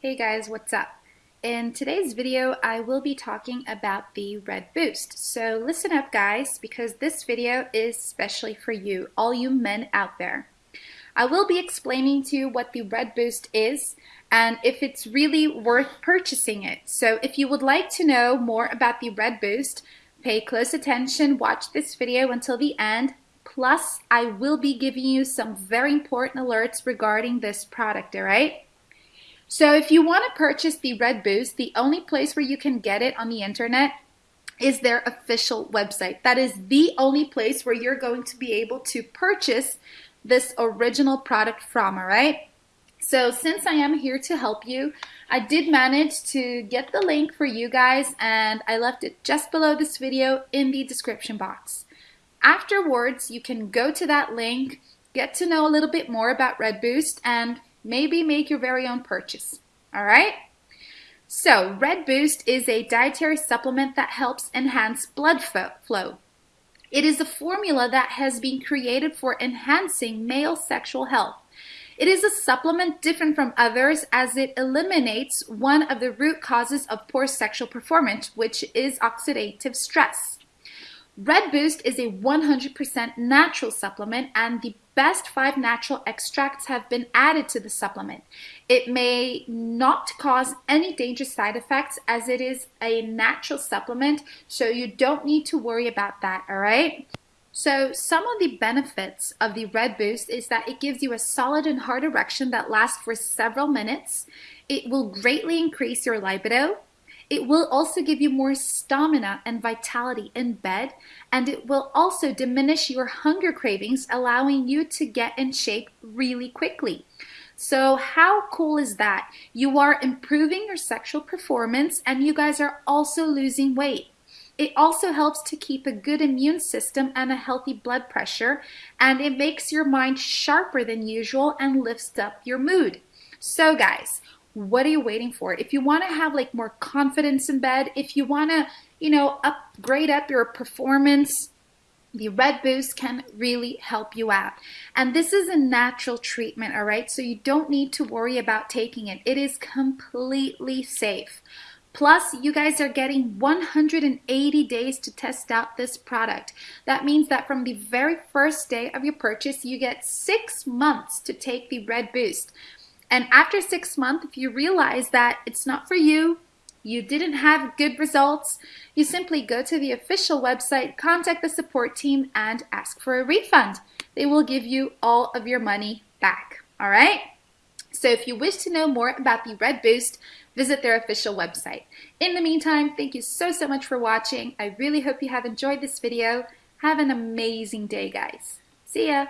Hey guys, what's up? In today's video, I will be talking about the Red Boost. So listen up guys, because this video is specially for you, all you men out there. I will be explaining to you what the Red Boost is and if it's really worth purchasing it. So if you would like to know more about the Red Boost, pay close attention, watch this video until the end, Plus, I will be giving you some very important alerts regarding this product, all right? So if you want to purchase the Red Boost, the only place where you can get it on the internet is their official website. That is the only place where you're going to be able to purchase this original product from, all right? So since I am here to help you, I did manage to get the link for you guys and I left it just below this video in the description box. Afterwards, you can go to that link, get to know a little bit more about Red Boost, and maybe make your very own purchase. All right? So, Red Boost is a dietary supplement that helps enhance blood flow. It is a formula that has been created for enhancing male sexual health. It is a supplement different from others as it eliminates one of the root causes of poor sexual performance, which is oxidative stress. Red Boost is a 100% natural supplement and the best five natural extracts have been added to the supplement. It may not cause any dangerous side effects as it is a natural supplement, so you don't need to worry about that, all right? So some of the benefits of the Red Boost is that it gives you a solid and hard erection that lasts for several minutes. It will greatly increase your libido. It will also give you more stamina and vitality in bed, and it will also diminish your hunger cravings, allowing you to get in shape really quickly. So how cool is that? You are improving your sexual performance and you guys are also losing weight. It also helps to keep a good immune system and a healthy blood pressure, and it makes your mind sharper than usual and lifts up your mood. So guys, what are you waiting for? If you want to have like more confidence in bed, if you want to, you know, upgrade up your performance, the Red Boost can really help you out. And this is a natural treatment, all right? So you don't need to worry about taking it. It is completely safe. Plus, you guys are getting 180 days to test out this product. That means that from the very first day of your purchase, you get six months to take the Red Boost. And after six months, if you realize that it's not for you, you didn't have good results, you simply go to the official website, contact the support team, and ask for a refund. They will give you all of your money back. All right? So if you wish to know more about the Red Boost, visit their official website. In the meantime, thank you so, so much for watching. I really hope you have enjoyed this video. Have an amazing day, guys. See ya!